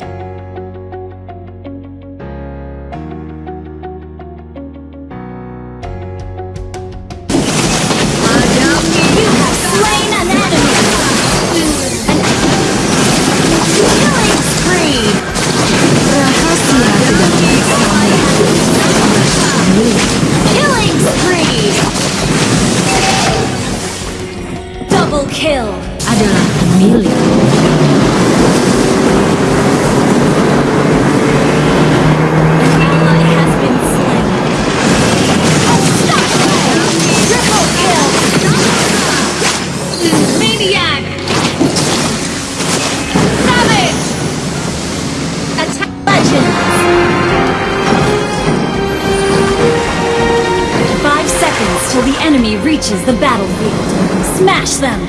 you reaches the battlefield. Smash them.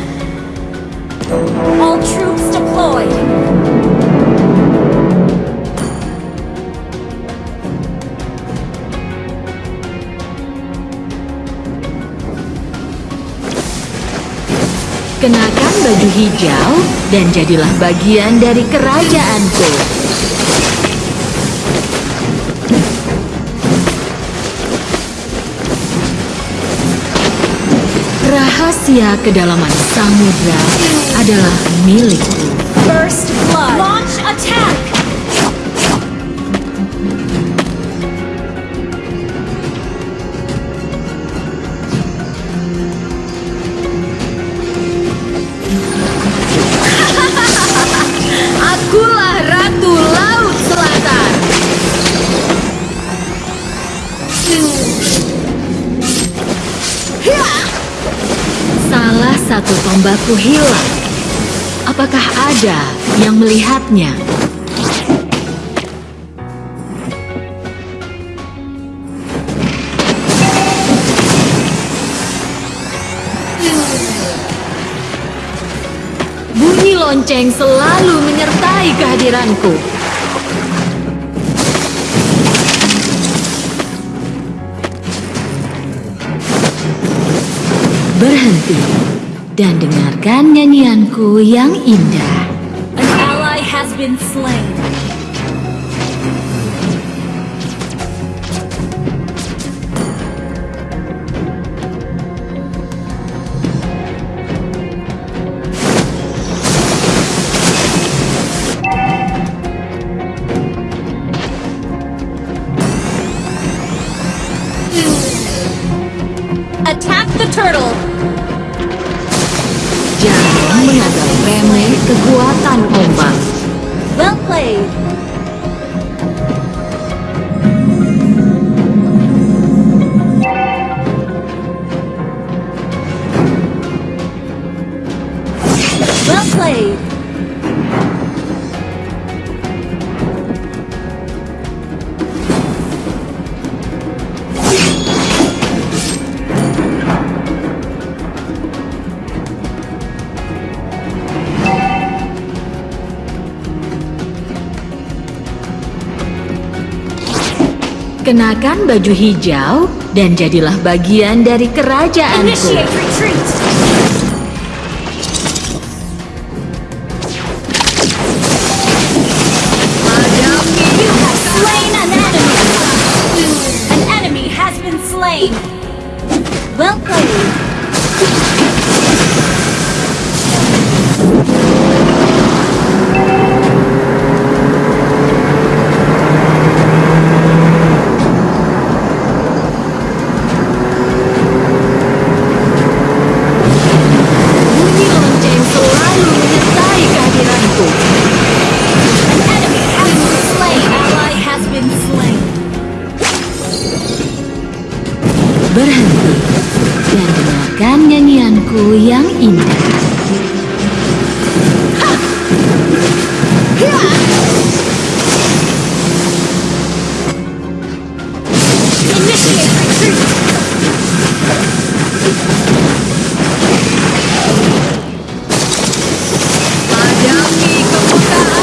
All troops deployed. Kenakan baju hijau dan jadilah bagian dari kerajaanku. Rahasia kedalaman samudra adalah milikku. First blood. Launch attack. Satu tombakku hilang. Apakah ada yang melihatnya? Bunyi lonceng selalu menyertai kehadiranku. Berhenti dan dengarkan nyanyianku yang indah. An ally has been slain. Attack the turtle. Kekuatan ombak. Well played. Kenakan baju hijau dan jadilah bagian dari kerajaanku.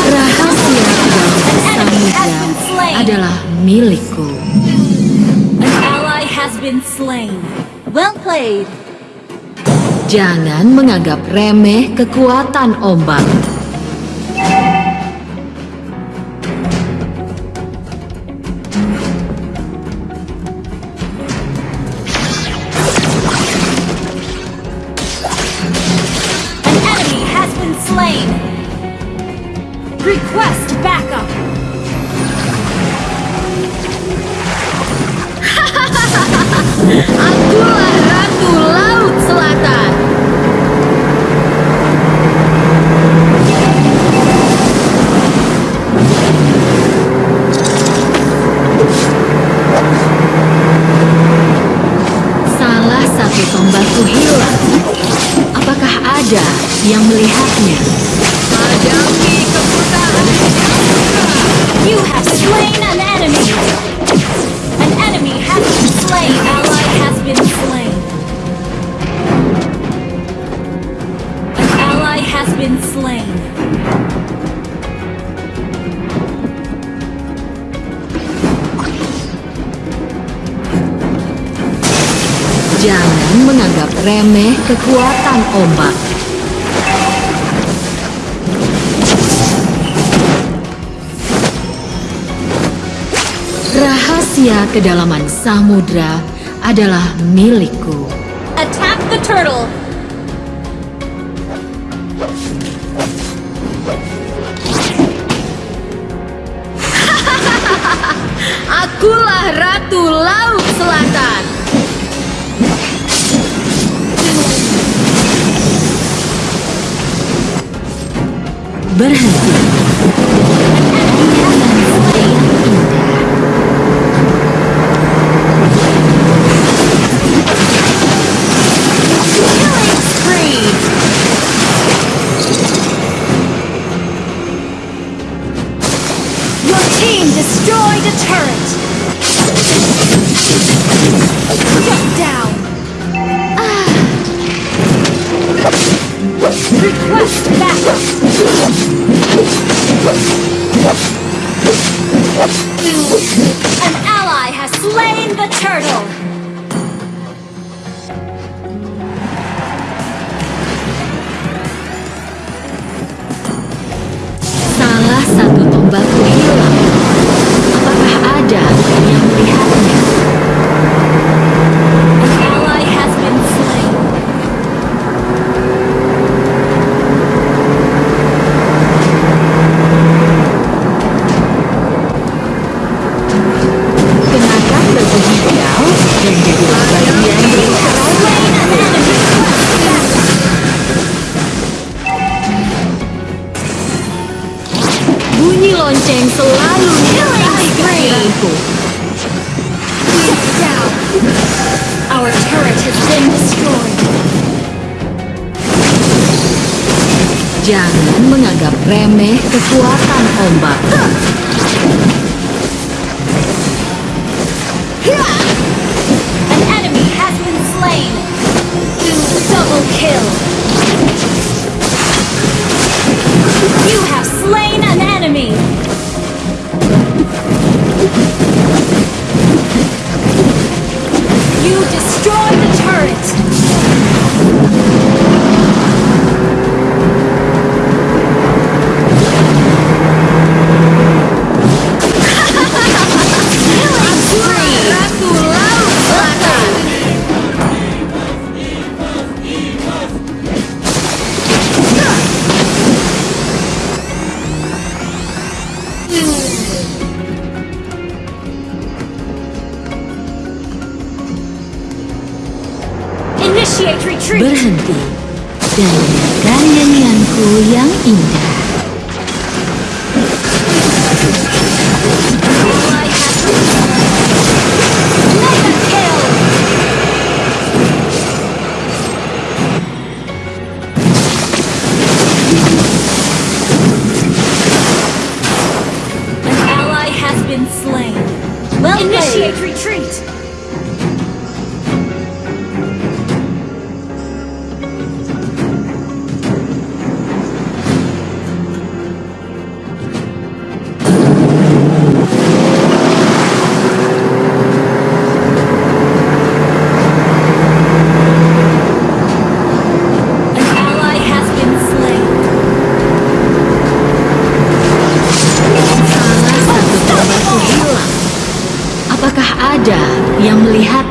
Rahasia samudra adalah milikku. An ally has been slain. Well played. Jangan menganggap remeh kekuatan ombak. I'm lane. Jangan menganggap remeh kekuatan ombak. Rahasia kedalaman samudra adalah milikku. Attack the turtle! berhenti. lonceng selalu killing spree. We're down. Our turret has been destroyed. Jangan menganggap remeh kekuatan ombak. An enemy has been slain. Double kill. You have slain an enemy! You destroy the turret!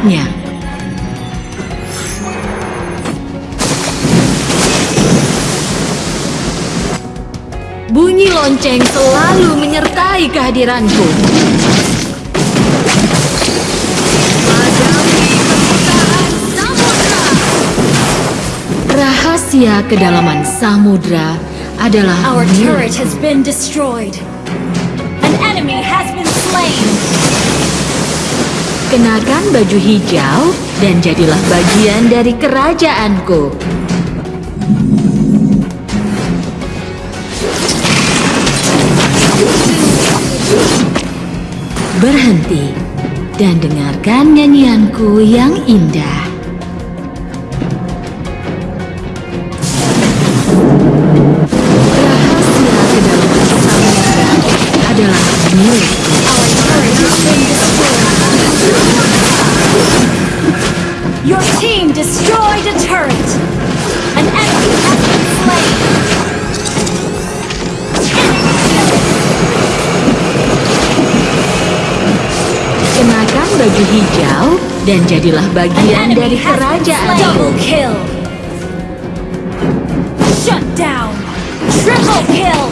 miliknya. Bunyi lonceng selalu menyertai kehadiranku. Rahasia kedalaman samudra adalah Our turret has been destroyed. An enemy has been slain. Kenakan baju hijau dan jadilah bagian dari kerajaanku. Berhenti dan dengarkan nyanyianku yang indah. Baju hijau dan jadilah An bagian dari kerajaan. Double kill. Shut down. Triple kill.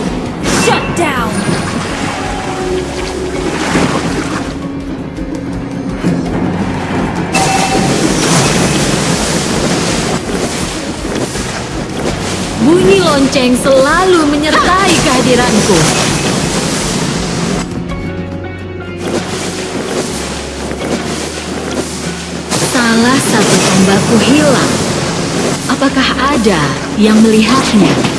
Shut down. Bunyi lonceng selalu menyertai kehadiranku. Salah satu tombakku hilang. Apakah ada yang melihatnya?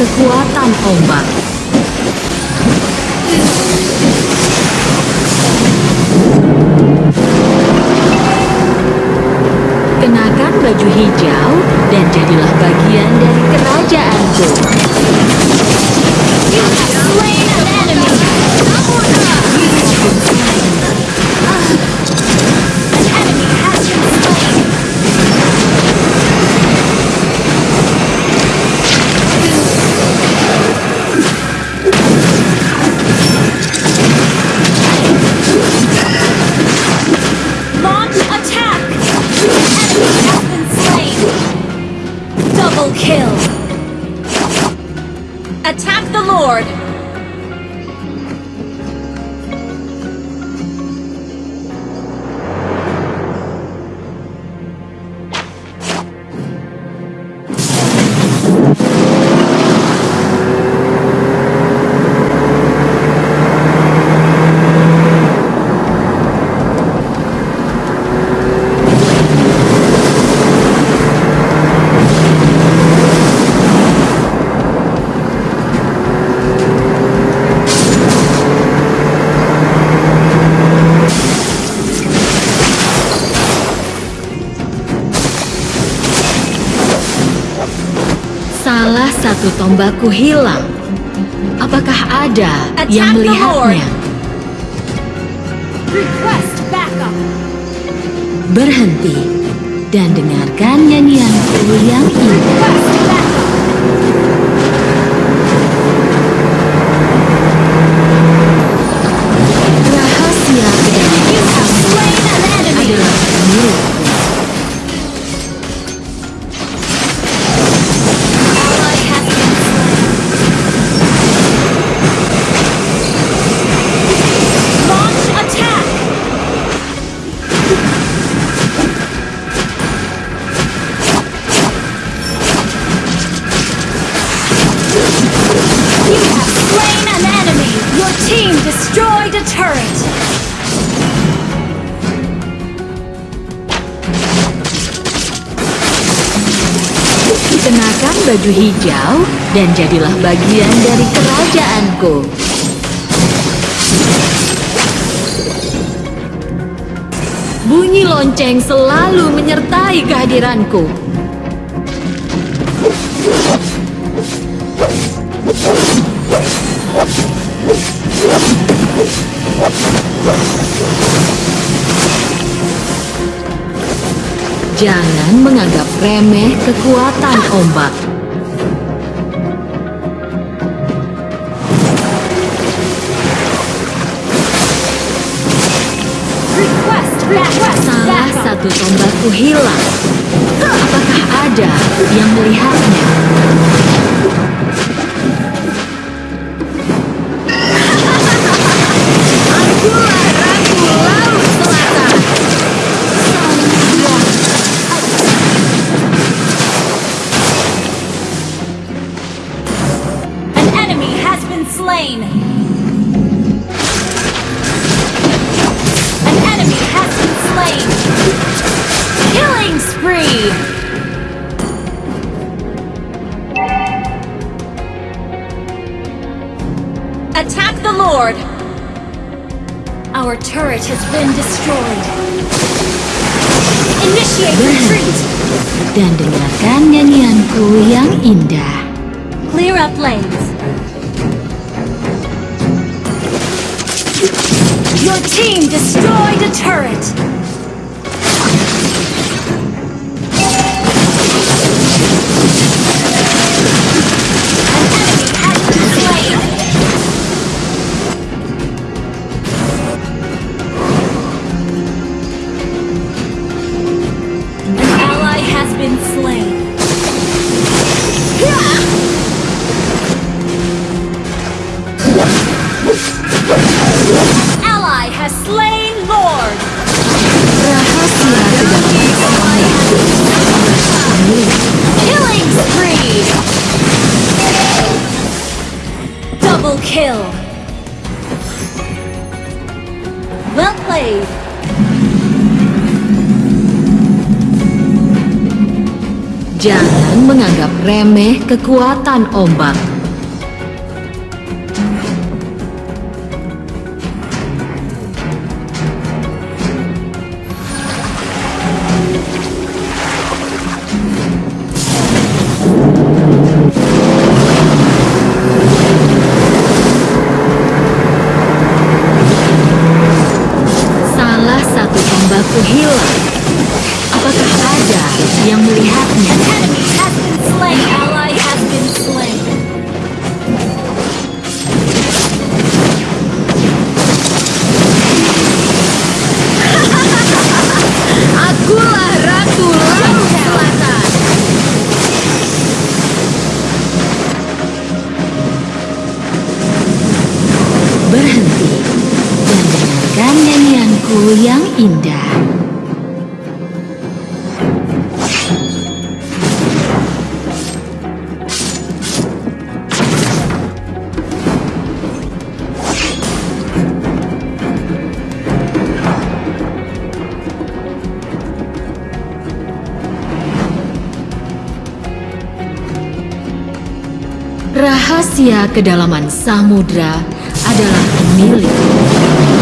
Kekuatan ombak. Kenakan baju hijau dan jadilah bagian dari kerajaanku. Satu tombakku hilang. Apakah ada yang Attack the melihatnya? Berhenti dan dengarkan nyanyianku yang indah. Turret. Kenakan baju hijau dan jadilah bagian dari kerajaanku. Bunyi lonceng selalu menyertai kehadiranku. Jangan menganggap remeh kekuatan ombak. Salah satu tombakku hilang. Apakah ada yang melihatnya? Slain. An enemy has been slain. Killing spree. Attack the Lord. Our turret has been destroyed. Initiate retreat. Dan dengarkan nyanyianku yang indah. Clear up lanes. Your team destroyed a turret. Well played. Jangan menganggap remeh kekuatan ombak. Rahasia kedalaman samudra adalah milik.